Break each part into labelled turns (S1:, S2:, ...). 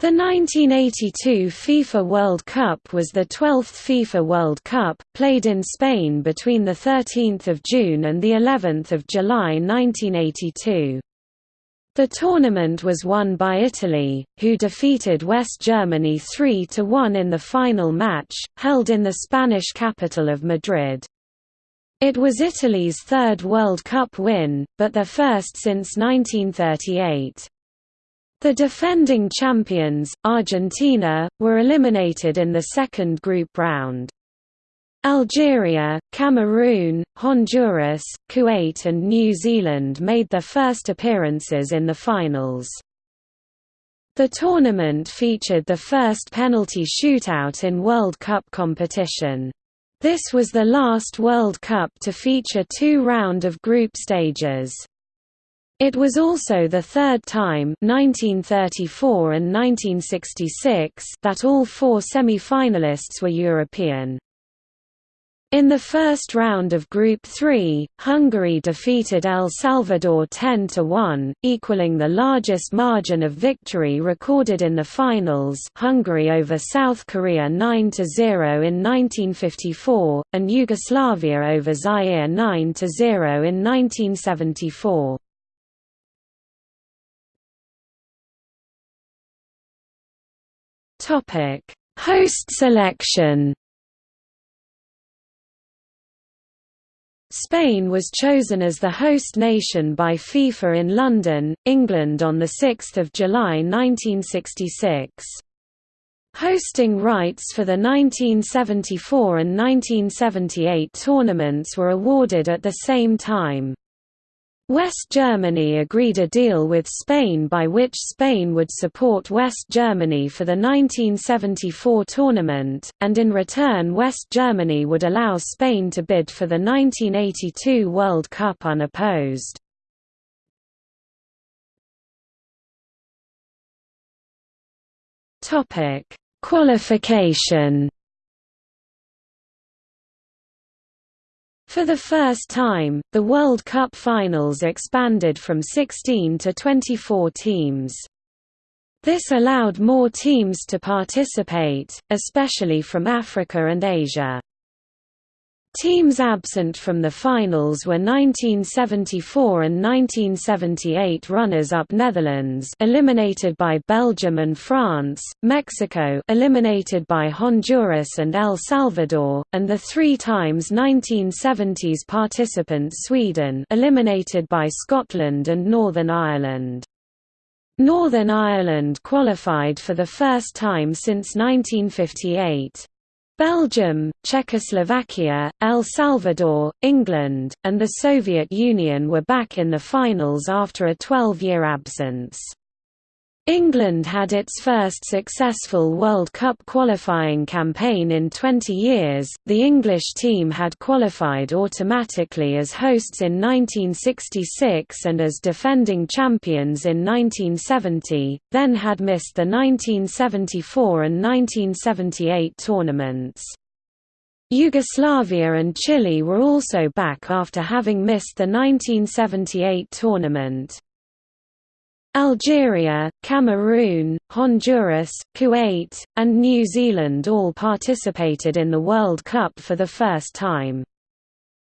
S1: The 1982 FIFA World Cup was the 12th FIFA World Cup, played in Spain between 13 June and of July 1982. The tournament was won by Italy, who defeated West Germany 3–1 in the final match, held in the Spanish capital of Madrid. It was Italy's third World Cup win, but their first since 1938. The defending champions, Argentina, were eliminated in the second group round. Algeria, Cameroon, Honduras, Kuwait and New Zealand made their first appearances in the finals. The tournament featured the first penalty shootout in World Cup competition. This was the last World Cup to feature two round of group stages. It was also the third time 1934 and 1966 that all four semi-finalists were European. In the first round of Group 3, Hungary defeated El Salvador 10–1, equaling the largest margin of victory recorded in the finals Hungary over South Korea 9–0 in 1954, and Yugoslavia over Zaire 9–0 in 1974. Topic: Host selection. Spain was chosen as the host nation by FIFA in London, England on 6 July 1966. Hosting rights for the 1974 and 1978 tournaments were awarded at the same time. West Germany agreed a deal with Spain by which Spain would support West Germany for the 1974 tournament, and in return West Germany would allow Spain to bid for the 1982 World Cup unopposed. Qualification For the first time, the World Cup finals expanded from 16 to 24 teams. This allowed more teams to participate, especially from Africa and Asia. Teams absent from the finals were 1974 and 1978 runners-up Netherlands eliminated by Belgium and France, Mexico eliminated by Honduras and El Salvador, and the three times 1970s participant Sweden eliminated by Scotland and Northern Ireland. Northern Ireland qualified for the first time since 1958. Belgium, Czechoslovakia, El Salvador, England, and the Soviet Union were back in the finals after a 12-year absence. England had its first successful World Cup qualifying campaign in 20 years. The English team had qualified automatically as hosts in 1966 and as defending champions in 1970, then had missed the 1974 and 1978 tournaments. Yugoslavia and Chile were also back after having missed the 1978 tournament. Algeria, Cameroon, Honduras, Kuwait, and New Zealand all participated in the World Cup for the first time.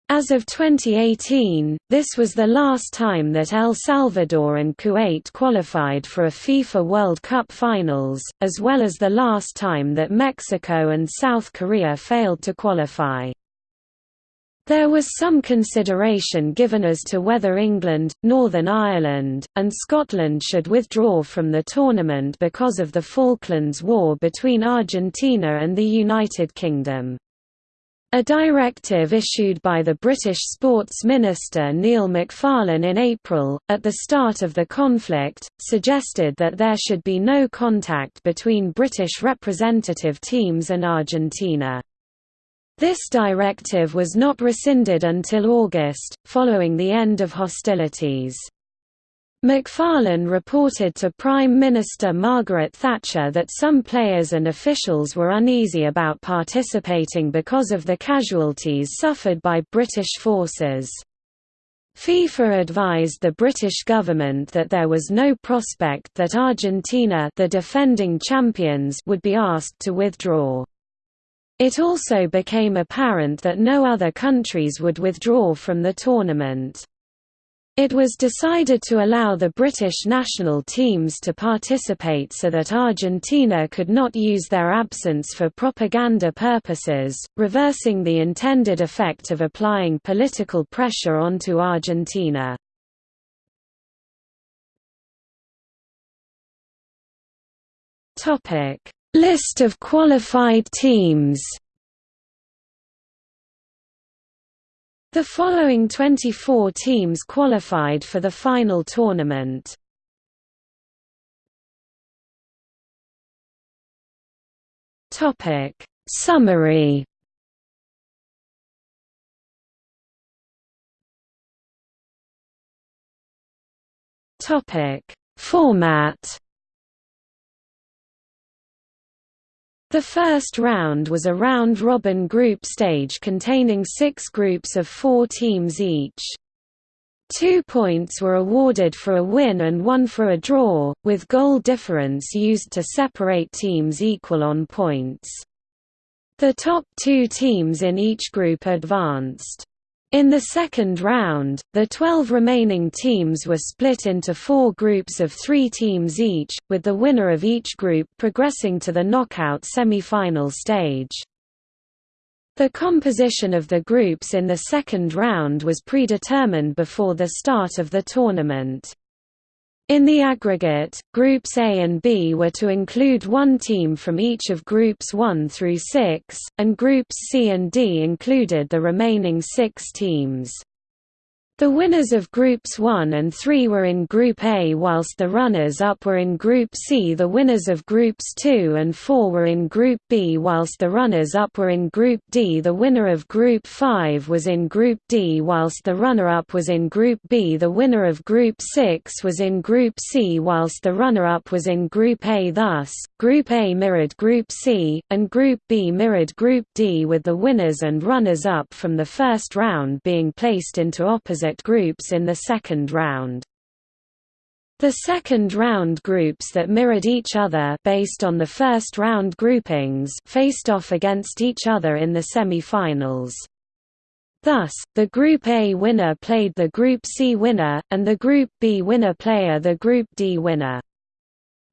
S1: As of 2018, this was the last time that El Salvador and Kuwait qualified for a FIFA World Cup finals, as well as the last time that Mexico and South Korea failed to qualify. There was some consideration given as to whether England, Northern Ireland, and Scotland should withdraw from the tournament because of the Falklands War between Argentina and the United Kingdom. A directive issued by the British Sports Minister Neil McFarlane in April, at the start of the conflict, suggested that there should be no contact between British representative teams and Argentina. This directive was not rescinded until August, following the end of hostilities. McFarlane reported to Prime Minister Margaret Thatcher that some players and officials were uneasy about participating because of the casualties suffered by British forces. FIFA advised the British government that there was no prospect that Argentina the defending champions would be asked to withdraw. It also became apparent that no other countries would withdraw from the tournament. It was decided to allow the British national teams to participate so that Argentina could not use their absence for propaganda purposes, reversing the intended effect of applying political pressure onto Argentina. List of qualified teams. The following 24 teams qualified for the final tournament. Topic. Summary. Topic. Format The first round was a round-robin group stage containing six groups of four teams each. Two points were awarded for a win and one for a draw, with goal difference used to separate teams equal on points. The top two teams in each group advanced. In the second round, the 12 remaining teams were split into four groups of three teams each, with the winner of each group progressing to the knockout semi-final stage. The composition of the groups in the second round was predetermined before the start of the tournament. In the aggregate, Groups A and B were to include one team from each of Groups 1 through 6, and Groups C and D included the remaining six teams. The winners of Groups 1 and 3 were in Group A whilst the runners-up were in Group C. The winners of Groups 2 and 4 were in Group B whilst the runners-up were in Group D. The winner of Group 5 was in Group D whilst the runner-up was in Group B. The winner of Group 6 was in Group C whilst the runner-up was in Group A. Thus, Group A mirrored Group C, and Group B mirrored Group D with the winners and runners-up from the first round being placed into opposite groups in the second round. The second round groups that mirrored each other based on the first round groupings faced off against each other in the semi-finals. Thus, the Group A winner played the Group C winner, and the Group B winner player the Group D winner.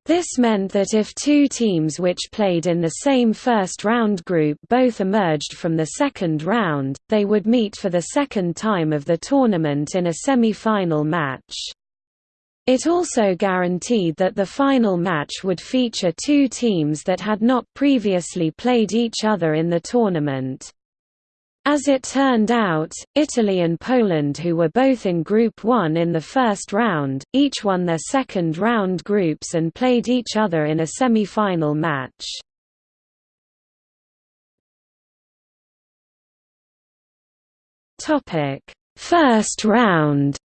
S1: This meant that if two teams which played in the same first-round group both emerged from the second round, they would meet for the second time of the tournament in a semi-final match. It also guaranteed that the final match would feature two teams that had not previously played each other in the tournament. As it turned out, Italy and Poland who were both in Group 1 in the first round, each won their second round groups and played each other in a semi-final match. First round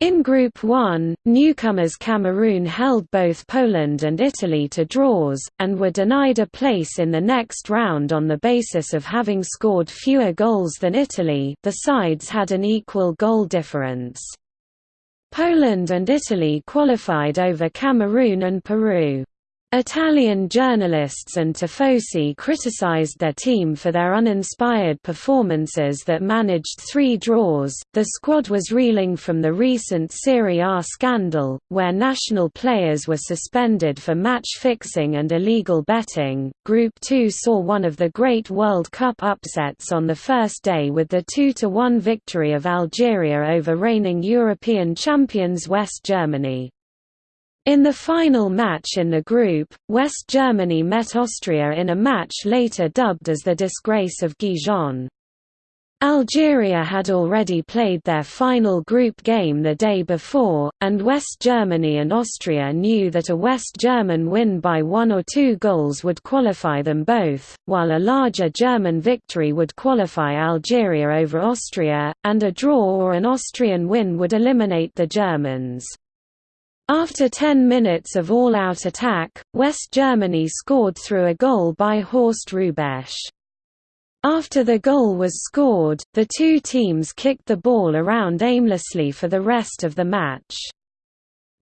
S1: In Group 1, newcomers Cameroon held both Poland and Italy to draws, and were denied a place in the next round on the basis of having scored fewer goals than Italy the sides had an equal goal difference. Poland and Italy qualified over Cameroon and Peru. Italian journalists and Tifosi criticized their team for their uninspired performances that managed three draws. The squad was reeling from the recent Serie A scandal, where national players were suspended for match fixing and illegal betting. Group 2 saw one of the great World Cup upsets on the first day with the 2 1 victory of Algeria over reigning European champions West Germany. In the final match in the group, West Germany met Austria in a match later dubbed as the Disgrace of Gijón. Algeria had already played their final group game the day before, and West Germany and Austria knew that a West German win by one or two goals would qualify them both, while a larger German victory would qualify Algeria over Austria, and a draw or an Austrian win would eliminate the Germans. After 10 minutes of all-out attack, West Germany scored through a goal by Horst Hrubesch. After the goal was scored, the two teams kicked the ball around aimlessly for the rest of the match.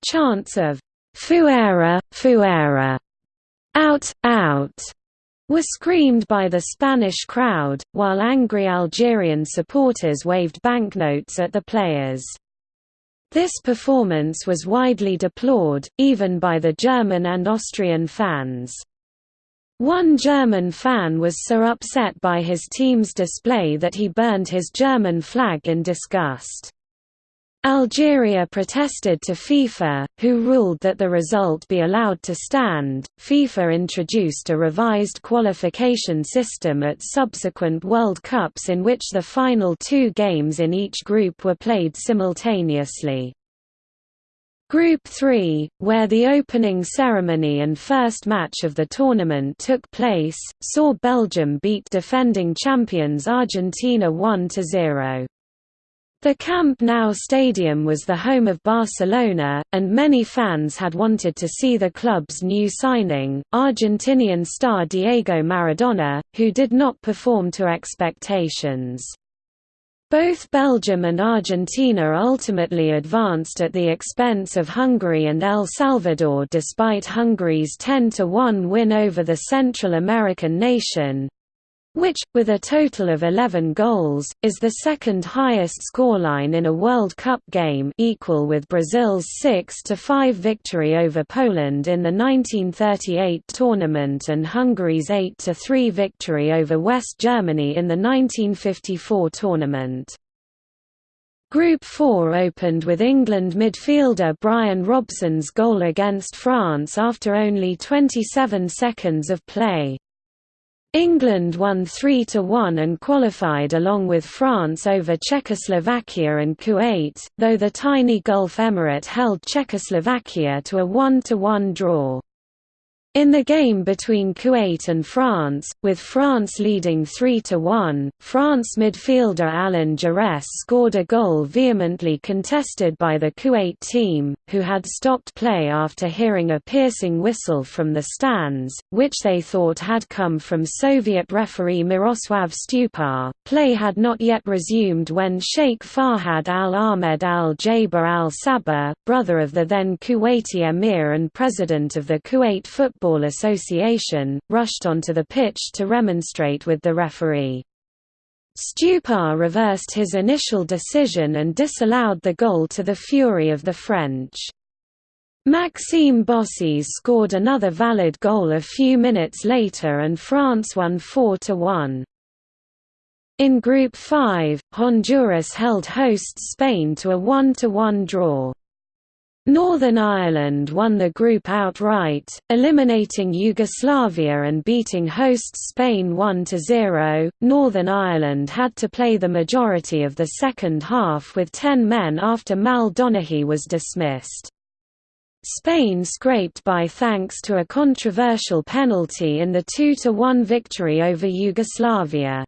S1: Chants of Fuera, Fuera, out, out, were screamed by the Spanish crowd, while angry Algerian supporters waved banknotes at the players. This performance was widely deplored, even by the German and Austrian fans. One German fan was so upset by his team's display that he burned his German flag in disgust. Algeria protested to FIFA, who ruled that the result be allowed to stand. FIFA introduced a revised qualification system at subsequent World Cups in which the final two games in each group were played simultaneously. Group 3, where the opening ceremony and first match of the tournament took place, saw Belgium beat defending champions Argentina 1–0. The Camp Nou stadium was the home of Barcelona, and many fans had wanted to see the club's new signing, Argentinian star Diego Maradona, who did not perform to expectations. Both Belgium and Argentina ultimately advanced at the expense of Hungary and El Salvador despite Hungary's 10–1 win over the Central American nation, which, with a total of 11 goals, is the second highest scoreline in a World Cup game equal with Brazil's 6–5 victory over Poland in the 1938 tournament and Hungary's 8–3 victory over West Germany in the 1954 tournament. Group 4 opened with England midfielder Brian Robson's goal against France after only 27 seconds of play. England won 3–1 and qualified along with France over Czechoslovakia and Kuwait, though the tiny Gulf Emirate held Czechoslovakia to a 1–1 draw. In the game between Kuwait and France, with France leading 3–1, France midfielder Alain Giresse scored a goal vehemently contested by the Kuwait team, who had stopped play after hearing a piercing whistle from the stands, which they thought had come from Soviet referee Miroslav Stupar. Play had not yet resumed when Sheikh Fahad al-Ahmed al-Jaber al-Sabah, brother of the then Kuwaiti emir and president of the Kuwait Football Football Association, rushed onto the pitch to remonstrate with the referee. Stupar reversed his initial decision and disallowed the goal to the fury of the French. Maxime Bossis scored another valid goal a few minutes later and France won 4–1. In Group 5, Honduras held hosts Spain to a 1–1 draw. Northern Ireland won the group outright, eliminating Yugoslavia and beating hosts Spain 1–0. Northern Ireland had to play the majority of the second half with 10 men after Mal Donaghy was dismissed. Spain scraped by thanks to a controversial penalty in the 2–1 victory over Yugoslavia.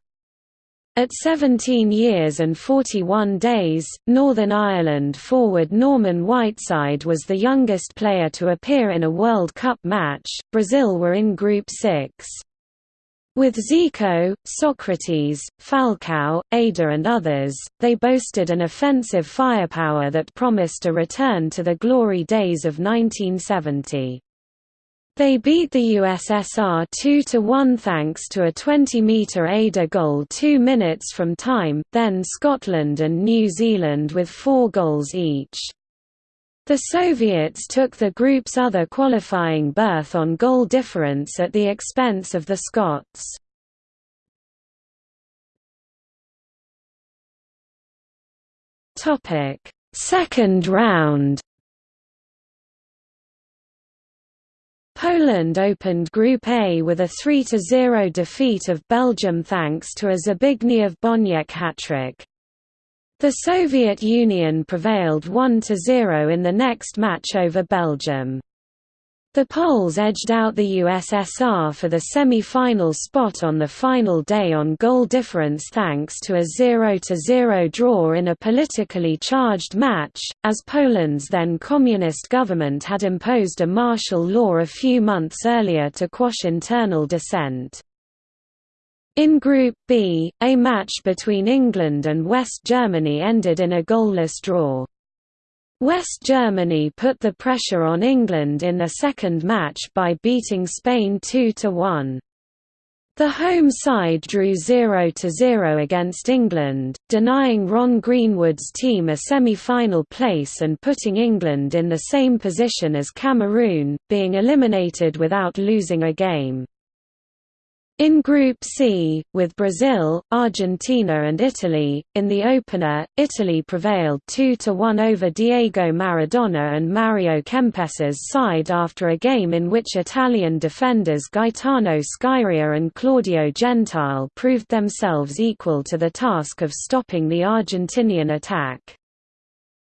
S1: At 17 years and 41 days, Northern Ireland forward Norman Whiteside was the youngest player to appear in a World Cup match. Brazil were in Group 6. With Zico, Socrates, Falcao, Éder and others, they boasted an offensive firepower that promised a return to the glory days of 1970. They beat the USSR 2–1 thanks to a 20-metre Éder goal two minutes from time, then Scotland and New Zealand with four goals each. The Soviets took the group's other qualifying berth on goal difference at the expense of the Scots. Second round Poland opened Group A with a 3–0 defeat of Belgium thanks to a Zbigniew Boniek hat-trick. The Soviet Union prevailed 1–0 in the next match over Belgium. The Poles edged out the USSR for the semi-final spot on the final day on goal difference thanks to a 0–0 draw in a politically charged match, as Poland's then communist government had imposed a martial law a few months earlier to quash internal dissent. In Group B, a match between England and West Germany ended in a goalless draw. West Germany put the pressure on England in the second match by beating Spain 2–1. The home side drew 0–0 against England, denying Ron Greenwood's team a semi-final place and putting England in the same position as Cameroon, being eliminated without losing a game. In Group C, with Brazil, Argentina and Italy, in the opener, Italy prevailed 2–1 over Diego Maradona and Mario Kempes's side after a game in which Italian defenders Gaetano Scirea and Claudio Gentile proved themselves equal to the task of stopping the Argentinian attack.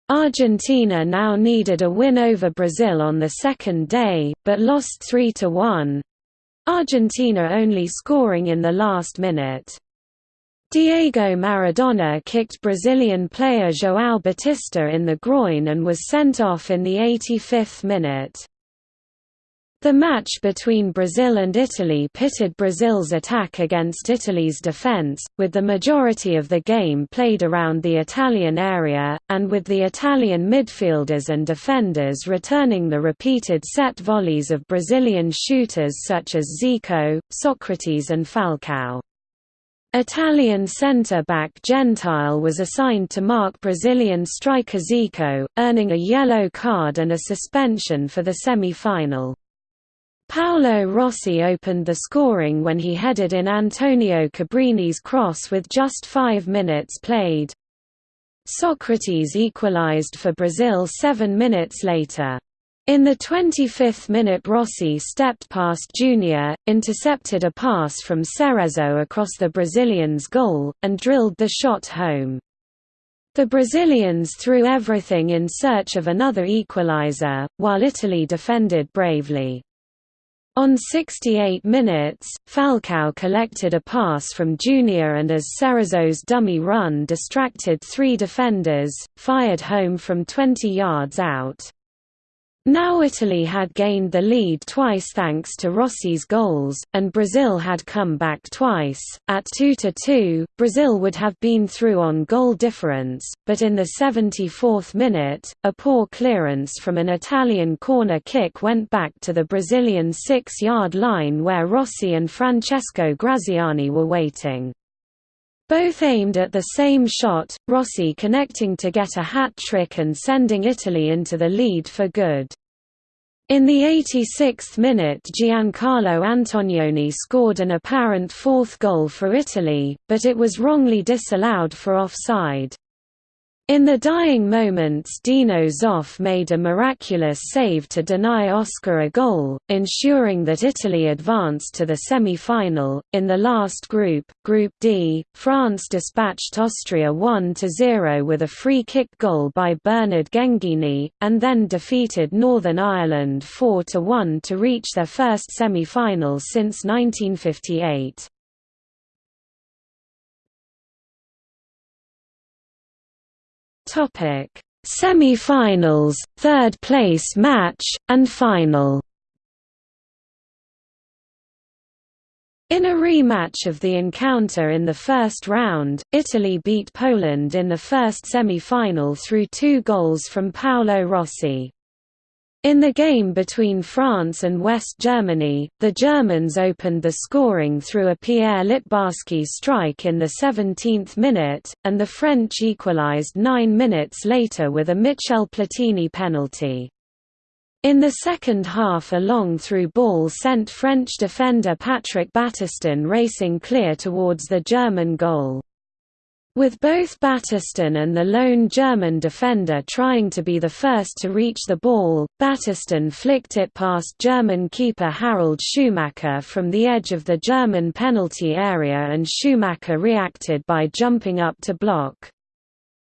S1: Argentina now needed a win over Brazil on the second day, but lost 3–1, Argentina only scoring in the last minute. Diego Maradona kicked Brazilian player João Batista in the groin and was sent off in the 85th minute. The match between Brazil and Italy pitted Brazil's attack against Italy's defence, with the majority of the game played around the Italian area, and with the Italian midfielders and defenders returning the repeated set volleys of Brazilian shooters such as Zico, Socrates and Falcao. Italian centre-back Gentile was assigned to mark Brazilian striker Zico, earning a yellow card and a suspension for the semi-final. Paolo Rossi opened the scoring when he headed in Antonio Cabrini's cross with just five minutes played. Socrates equalized for Brazil seven minutes later. In the 25th minute Rossi stepped past Junior, intercepted a pass from Cerezo across the Brazilians' goal, and drilled the shot home. The Brazilians threw everything in search of another equalizer, while Italy defended bravely. On 68 minutes, Falcao collected a pass from Junior and as Cerezo's dummy run distracted three defenders, fired home from 20 yards out. Now Italy had gained the lead twice thanks to Rossi's goals, and Brazil had come back twice. At 2–2, Brazil would have been through on goal difference, but in the 74th minute, a poor clearance from an Italian corner kick went back to the Brazilian six-yard line where Rossi and Francesco Graziani were waiting. Both aimed at the same shot, Rossi connecting to get a hat-trick and sending Italy into the lead for good. In the 86th minute Giancarlo Antognoni scored an apparent fourth goal for Italy, but it was wrongly disallowed for offside. In the dying moments Dino Zoff made a miraculous save to deny Oscar a goal, ensuring that Italy advanced to the semi-final. In the last group, Group D, France dispatched Austria 1–0 with a free-kick goal by Bernard Genghini, and then defeated Northern Ireland 4–1 to reach their first semi-final since 1958. Topic: Semi-finals, third place match, and final. In a rematch of the encounter in the first round, Italy beat Poland in the first semi-final through two goals from Paolo Rossi. In the game between France and West Germany, the Germans opened the scoring through a Pierre Littbarski strike in the 17th minute, and the French equalised nine minutes later with a Michel Platini penalty. In the second half a long through ball sent French defender Patrick Battiston racing clear towards the German goal. With both Battiston and the lone German defender trying to be the first to reach the ball, Battiston flicked it past German keeper Harald Schumacher from the edge of the German penalty area and Schumacher reacted by jumping up to block.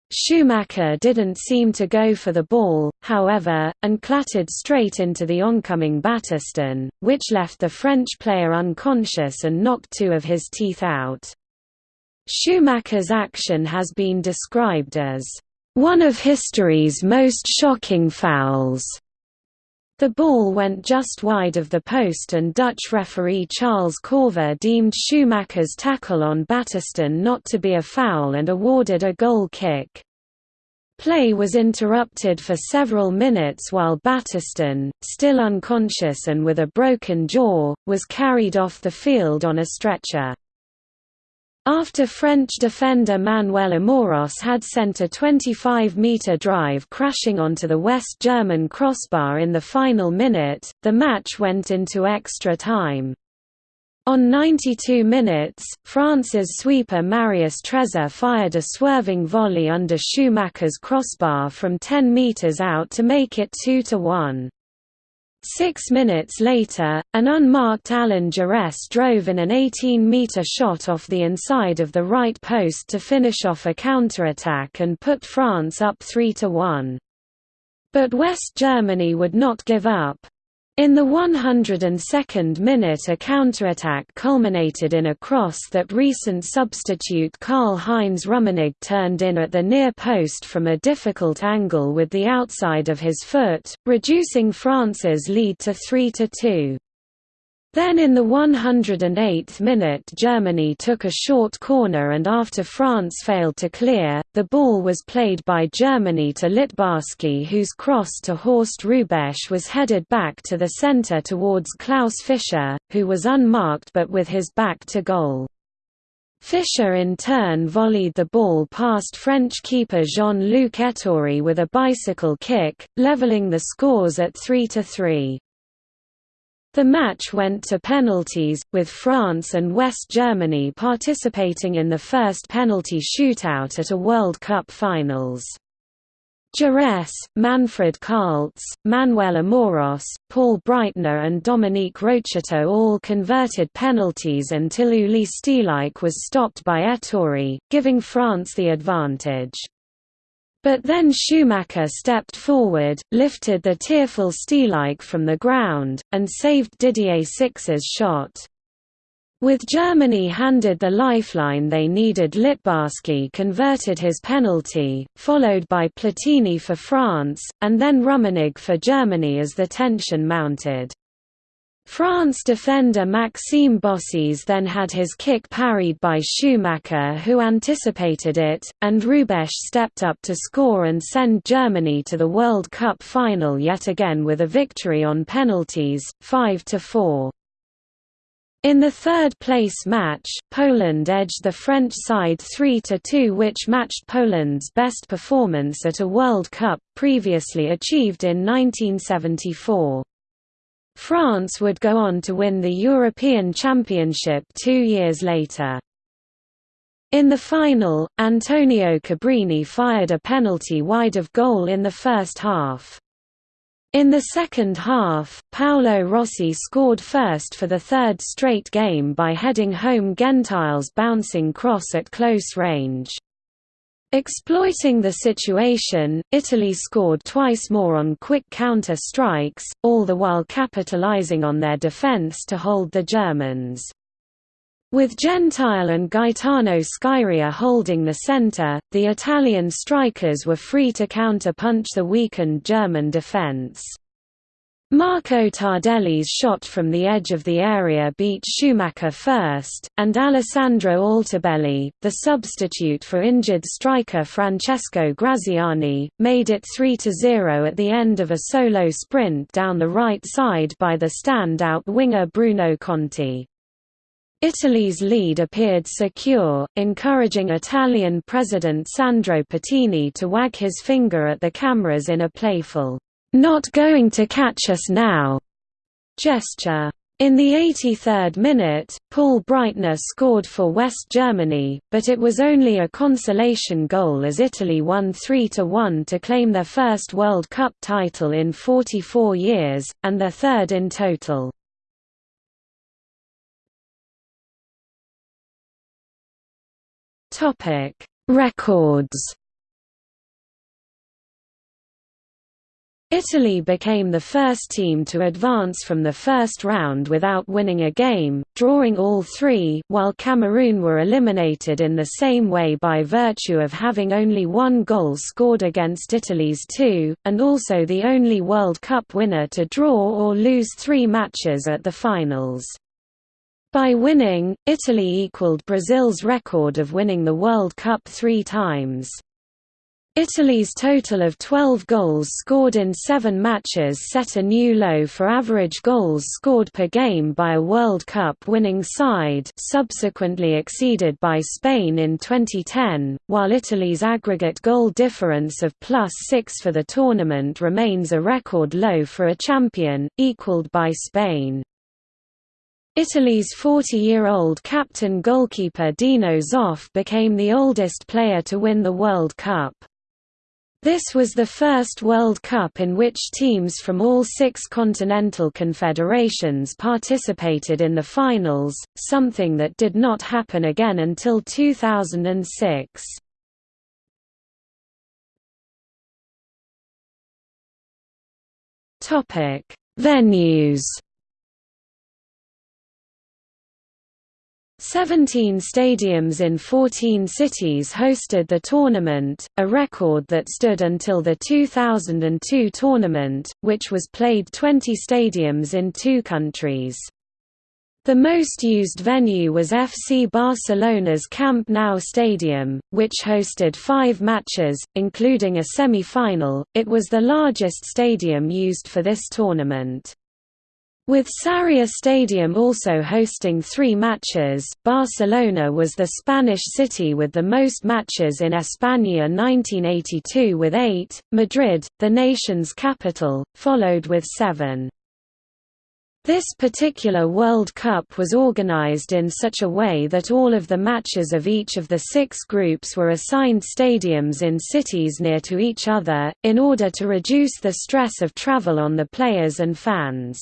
S1: Schumacher didn't seem to go for the ball, however, and clattered straight into the oncoming Battiston, which left the French player unconscious and knocked two of his teeth out. Schumacher's action has been described as one of history's most shocking fouls. The ball went just wide of the post and Dutch referee Charles Corver deemed Schumacher's tackle on Battiston not to be a foul and awarded a goal kick. Play was interrupted for several minutes while Battiston, still unconscious and with a broken jaw, was carried off the field on a stretcher. After French defender Manuel Amoros had sent a 25-metre drive crashing onto the West German crossbar in the final minute, the match went into extra time. On 92 minutes, France's sweeper Marius Trezor fired a swerving volley under Schumacher's crossbar from 10 metres out to make it 2–1. Six minutes later, an unmarked Alain Giresse drove in an 18-metre shot off the inside of the right post to finish off a counterattack and put France up 3–1. But West Germany would not give up. In the 102nd minute a counterattack culminated in a cross that recent substitute Karl-Heinz Rummenigge turned in at the near post from a difficult angle with the outside of his foot, reducing France's lead to 3–2. Then in the 108th minute Germany took a short corner and after France failed to clear, the ball was played by Germany to Littbarski whose cross to Horst Hrubesch was headed back to the centre towards Klaus Fischer, who was unmarked but with his back to goal. Fischer in turn volleyed the ball past French keeper Jean-Luc Ettori with a bicycle kick, levelling the scores at 3–3. The match went to penalties, with France and West Germany participating in the first penalty shootout at a World Cup finals. Giresse, Manfred Kaltz, Manuel Amoros, Paul Breitner and Dominique Rocheteau all converted penalties until Uli Stielike was stopped by Ettori, giving France the advantage. But then Schumacher stepped forward, lifted the tearful Stielike from the ground, and saved Didier Six's shot. With Germany handed the lifeline they needed Littbarski converted his penalty, followed by Platini for France, and then Rummenigge for Germany as the tension mounted. France defender Maxime Bossis then had his kick parried by Schumacher who anticipated it, and Hrubesch stepped up to score and send Germany to the World Cup final yet again with a victory on penalties, 5–4. In the third-place match, Poland edged the French side 3–2 which matched Poland's best performance at a World Cup previously achieved in 1974. France would go on to win the European Championship two years later. In the final, Antonio Cabrini fired a penalty wide of goal in the first half. In the second half, Paolo Rossi scored first for the third straight game by heading home Gentile's bouncing cross at close range. Exploiting the situation, Italy scored twice more on quick counter-strikes, all the while capitalizing on their defense to hold the Germans. With Gentile and Gaetano Scirea holding the center, the Italian strikers were free to counter-punch the weakened German defense. Marco Tardelli's shot from the edge of the area beat Schumacher first, and Alessandro Altobelli, the substitute for injured striker Francesco Graziani, made it 3–0 at the end of a solo sprint down the right side by the stand-out winger Bruno Conti. Italy's lead appeared secure, encouraging Italian President Sandro Pertini to wag his finger at the cameras in a playful not going to catch us now gesture. In the 83rd minute, Paul Breitner scored for West Germany, but it was only a consolation goal as Italy won 3–1 to claim their first World Cup title in 44 years, and their third in total. Records Italy became the first team to advance from the first round without winning a game, drawing all three while Cameroon were eliminated in the same way by virtue of having only one goal scored against Italy's two, and also the only World Cup winner to draw or lose three matches at the finals. By winning, Italy equaled Brazil's record of winning the World Cup three times. Italy's total of 12 goals scored in seven matches set a new low for average goals scored per game by a World Cup winning side subsequently exceeded by Spain in 2010, while Italy's aggregate goal difference of plus 6 for the tournament remains a record low for a champion, equalled by Spain. Italy's 40-year-old captain goalkeeper Dino Zoff became the oldest player to win the World Cup. This was the first World Cup in which teams from all six continental confederations participated in the finals, something that did not happen again until 2006. Venues 17 stadiums in 14 cities hosted the tournament, a record that stood until the 2002 tournament, which was played 20 stadiums in two countries. The most used venue was FC Barcelona's Camp Nou stadium, which hosted five matches, including a semi-final. It was the largest stadium used for this tournament. With Sarria Stadium also hosting three matches, Barcelona was the Spanish city with the most matches in España 1982 with eight, Madrid, the nation's capital, followed with seven. This particular World Cup was organized in such a way that all of the matches of each of the six groups were assigned stadiums in cities near to each other, in order to reduce the stress of travel on the players and fans.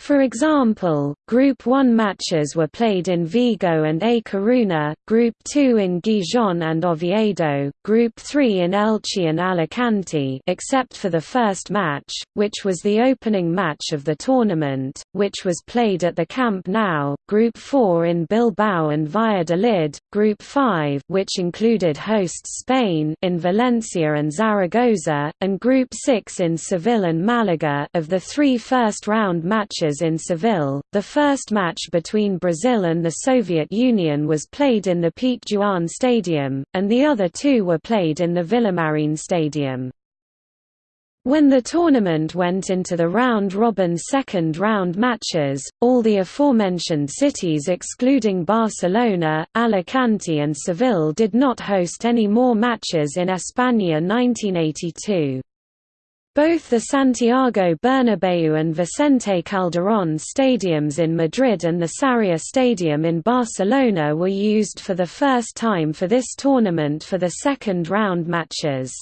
S1: For example, Group 1 matches were played in Vigo and A Coruña, Group 2 in Gijón and Oviedo, Group 3 in Elche and Alicante except for the first match, which was the opening match of the tournament, which was played at the Camp Nou, Group 4 in Bilbao and Valladolid, Group 5 which included hosts Spain in Valencia and Zaragoza, and Group 6 in Seville and Malaga of the three first-round matches in Seville. The first match between Brazil and the Soviet Union was played in the Pizjuán Stadium, and the other two were played in the Villamarín Stadium. When the tournament went into the round-robin second-round matches, all the aforementioned cities excluding Barcelona, Alicante and Seville did not host any more matches in España 1982. Both the Santiago Bernabéu and Vicente Calderón stadiums in Madrid and the Sarria Stadium in Barcelona were used for the first time for this tournament for the second round matches.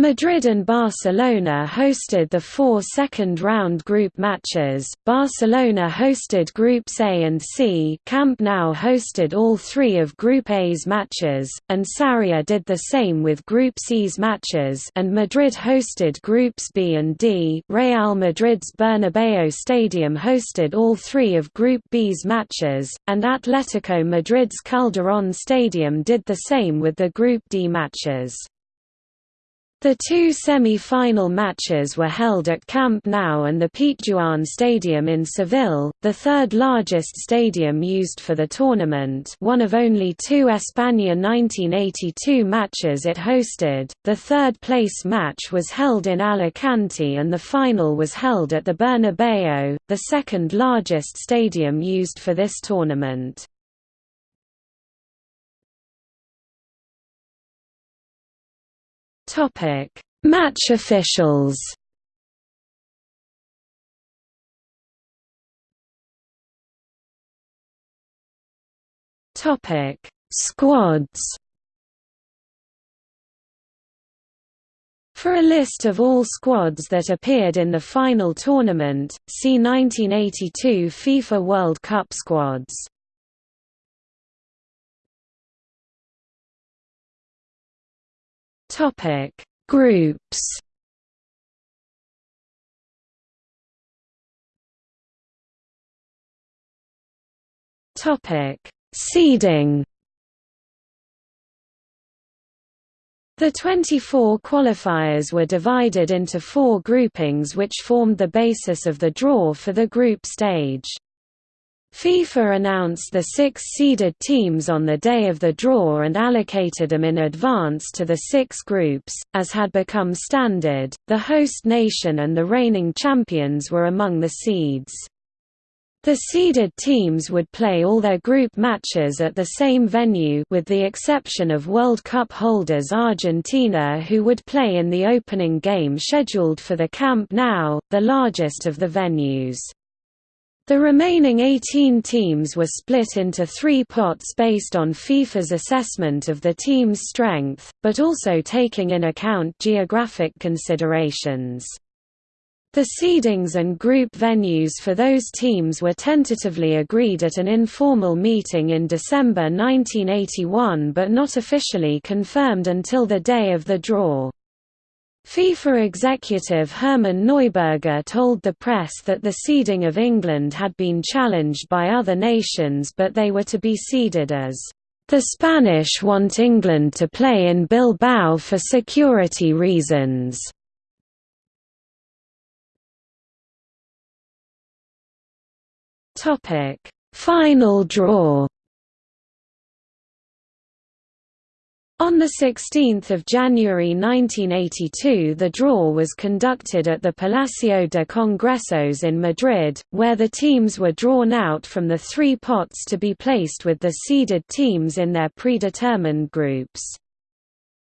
S1: Madrid and Barcelona hosted the four second-round group matches. Barcelona hosted Groups A and C. Camp Nou hosted all three of Group A's matches, and Sarria did the same with Group C's matches. And Madrid hosted Groups B and D. Real Madrid's Bernabeu Stadium hosted all three of Group B's matches, and Atletico Madrid's Calderón Stadium did the same with the Group D matches. The two semi-final matches were held at Camp Nou and the Pizjuán Stadium in Seville, the third largest stadium used for the tournament one of only two España 1982 matches it hosted. The third-place match was held in Alicante and the final was held at the Bernabeu, the second largest stadium used for this tournament. Topic: Match officials. Topic: Squads. For a list of all squads that appeared in the final tournament, see 1982 FIFA World Cup squads. Topic: Groups. Topic: Seeding. The 24 qualifiers were divided into four groupings which formed the basis of the draw for the group stage. FIFA announced the six seeded teams on the day of the draw and allocated them in advance to the six groups. As had become standard, the host nation and the reigning champions were among the seeds. The seeded teams would play all their group matches at the same venue with the exception of World Cup holders Argentina who would play in the opening game scheduled for the Camp Nou, the largest of the venues. The remaining 18 teams were split into three pots based on FIFA's assessment of the team's strength, but also taking in account geographic considerations. The seedings and group venues for those teams were tentatively agreed at an informal meeting in December 1981 but not officially confirmed until the day of the draw. FIFA executive Hermann Neuberger told the press that the seeding of England had been challenged by other nations but they were to be seeded as, "...the Spanish want England to play in Bilbao for security reasons." Final draw. On 16 January 1982 the draw was conducted at the Palacio de Congresos in Madrid, where the teams were drawn out from the three pots to be placed with the seeded teams in their predetermined groups.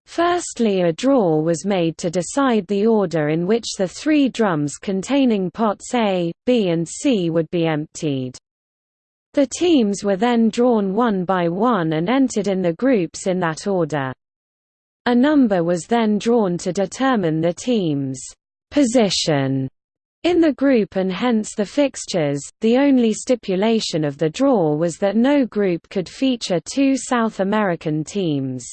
S1: Firstly a draw was made to decide the order in which the three drums containing pots A, B and C would be emptied. The teams were then drawn one by one and entered in the groups in that order. A number was then drawn to determine the team's position in the group and hence the fixtures. The only stipulation of the draw was that no group could feature two South American teams.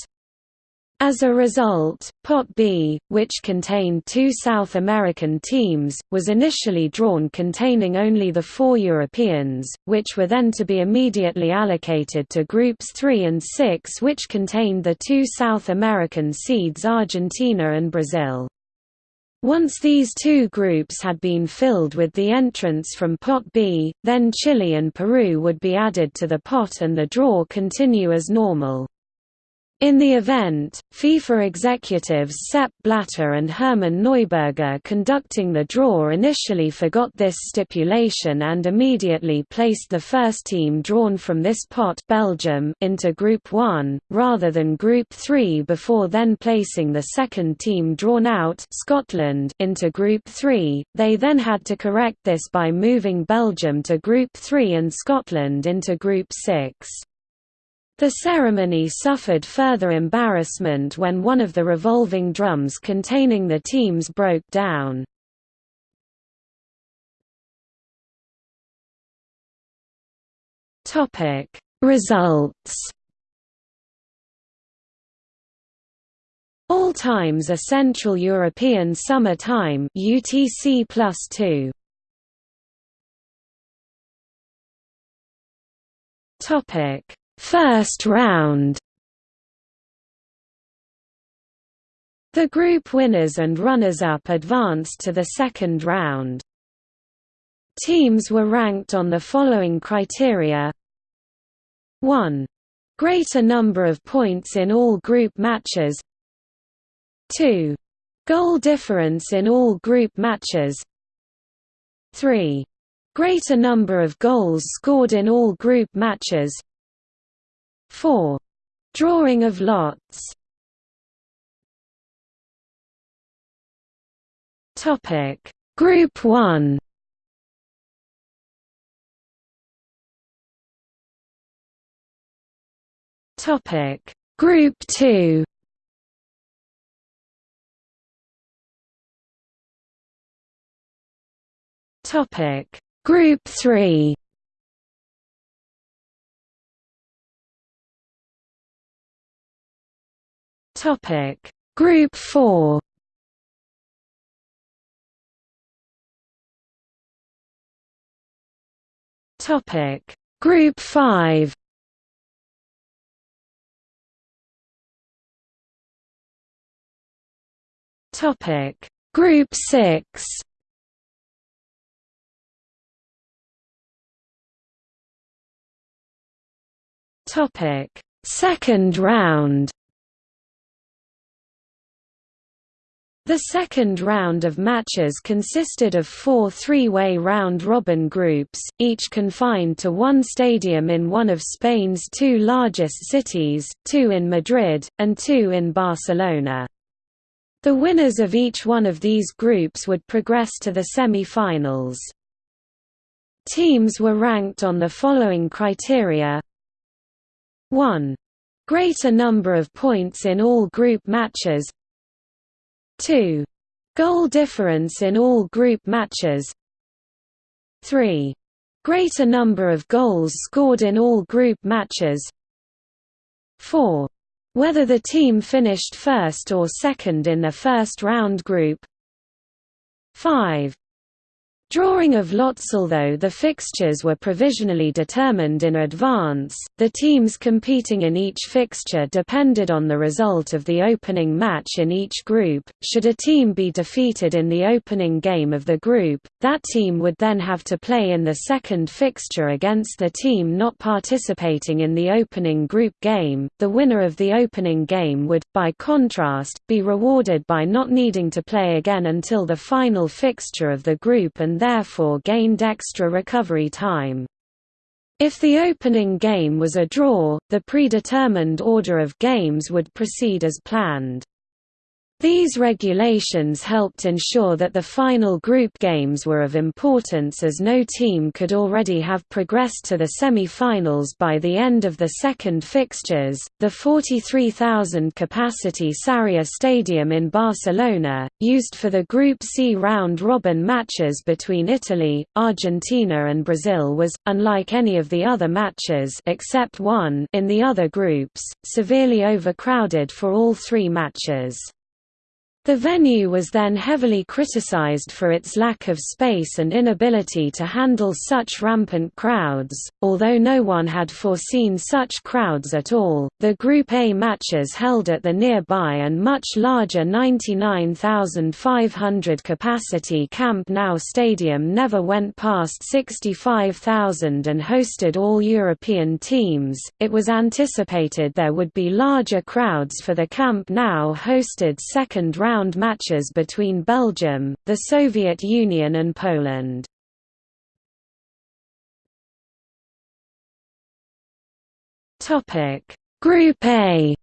S1: As a result, Pot B, which contained two South American teams, was initially drawn containing only the four Europeans, which were then to be immediately allocated to Groups 3 and 6 which contained the two South American seeds Argentina and Brazil. Once these two groups had been filled with the entrants from Pot B, then Chile and Peru would be added to the pot and the draw continue as normal. In the event, FIFA executives Sepp Blatter and Hermann Neuberger conducting the draw initially forgot this stipulation and immediately placed the first team drawn from this pot Belgium into Group 1, rather than Group 3 before then placing the second team drawn out Scotland into Group 3. They then had to correct this by moving Belgium to Group 3 and Scotland into Group 6. The ceremony suffered further embarrassment when one of the revolving drums containing the teams broke down. Results All times are Central European Summer Time UTC plus 2. Topic First round The group winners and runners-up advanced to the second round. Teams were ranked on the following criteria 1. Greater number of points in all group matches 2. Goal difference in all group matches 3. Greater number of goals scored in all group matches 4. Drawing of lots. Topic. Group 1 Topic. Group 2 Topic. Group 3 Topic. Group 4 Topic. Group 5 Topic. Group 6 Topic. Second round The second round of matches consisted of four three-way round-robin groups, each confined to one stadium in one of Spain's two largest cities, two in Madrid, and two in Barcelona. The winners of each one of these groups would progress to the semi-finals. Teams were ranked on the following criteria 1. Greater number of points in all group matches 2. Goal difference in all group matches 3. Greater number of goals scored in all group matches 4. Whether the team finished first or second in the first round group 5. Drawing of lots Although the fixtures were provisionally determined in advance, the teams competing in each fixture depended on the result of the opening match in each group. Should a team be defeated in the opening game of the group, that team would then have to play in the second fixture against the team not participating in the opening group game. The winner of the opening game would, by contrast, be rewarded by not needing to play again until the final fixture of the group and therefore gained extra recovery time. If the opening game was a draw, the predetermined order of games would proceed as planned. These regulations helped ensure that the final group games were of importance as no team could already have progressed to the semi-finals by the end of the second fixtures. The 43,000 capacity Sarriá Stadium in Barcelona, used for the Group C round robin matches between Italy, Argentina and Brazil was unlike any of the other matches except one in the other groups, severely overcrowded for all three matches. The venue was then heavily criticized for its lack of space and inability to handle such rampant crowds. Although no one had foreseen such crowds at all, the Group A matches held at the nearby and much larger 99,500 capacity Camp Nou stadium never went past 65,000 and hosted all European teams. It was anticipated there would be larger crowds for the Camp Nou hosted second round round matches between Belgium, the Soviet Union and Poland. Topic: Group A.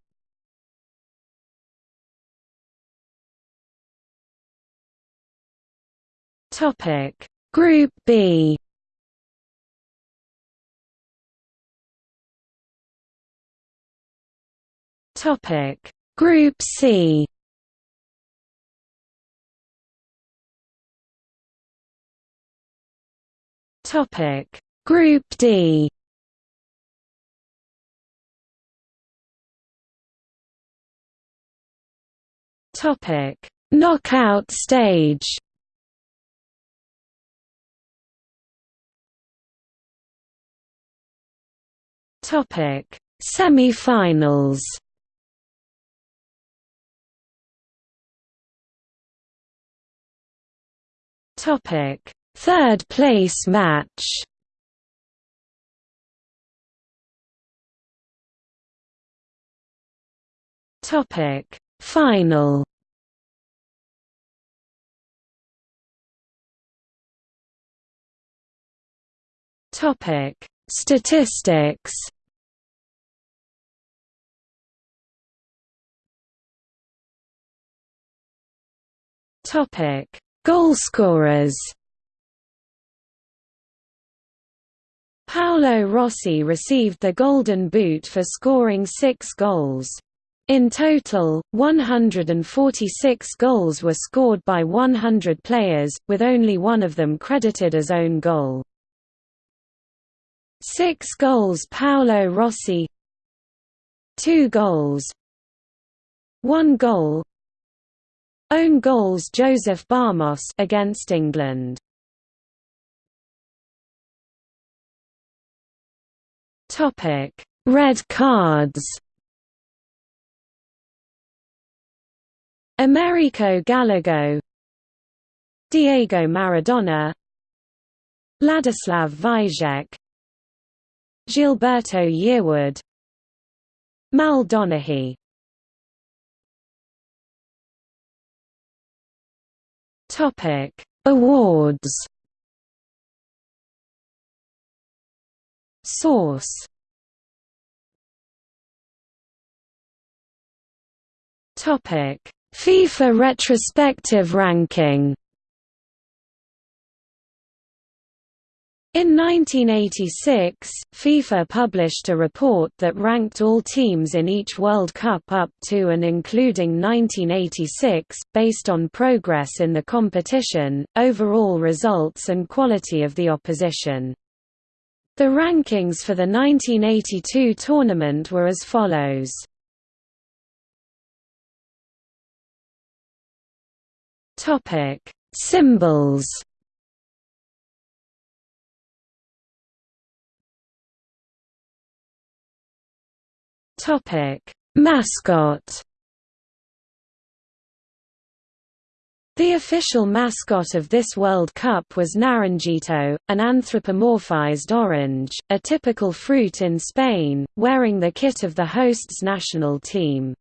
S1: Topic: Group B. Topic: Group C. Topic. Group D. Topic. Knockout stage. Topic. Semi-finals. Topic Third place match. Topic. Final. Topic. Statistics. Topic. Goalscorers Paolo Rossi received the Golden Boot for scoring six goals. In total, 146 goals were scored by 100 players, with only one of them credited as own goal. Six goals Paolo Rossi Two goals One goal Own goals Jozef Barmoš against England Topic: Red cards. Americo Gallego. Diego Maradona. Ladislav Vízek Gilberto Yearwood. Mal Donaghy Topic. Awards Source. Topic. FIFA retrospective ranking. In 1986, FIFA published a report that ranked all teams in each World Cup up to and including 1986, based on progress in the competition, overall results and quality of the opposition. The rankings for the 1982 tournament were as follows. Topic: Symbols. Topic: Mascot. The official mascot of this World Cup was Naranjito, an anthropomorphized orange, a typical fruit in Spain, wearing the kit of the host's national team.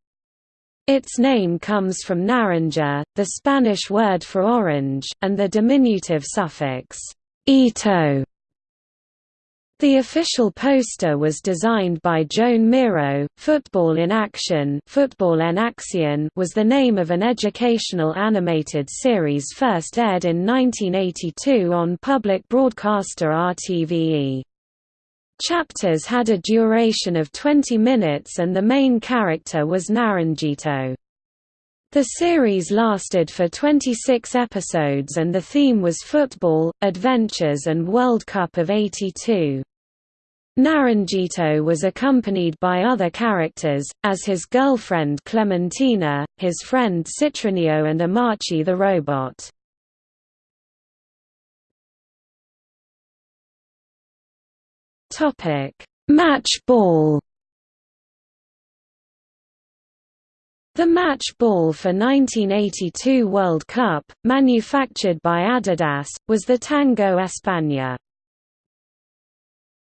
S1: Its name comes from naranja, the Spanish word for orange, and the diminutive suffix ito. The official poster was designed by Joan Miro. Football in Action Fútbol en Acción was the name of an educational animated series first aired in 1982 on public broadcaster RTVE. Chapters had a duration of 20 minutes and the main character was Naranjito. The series lasted for 26 episodes and the theme was football, adventures and World Cup of 82. Naranjito was accompanied by other characters, as his girlfriend Clementina, his friend Citronio and Imarchi the robot. Match ball. The match ball for 1982 World Cup, manufactured by Adidas, was the Tango España.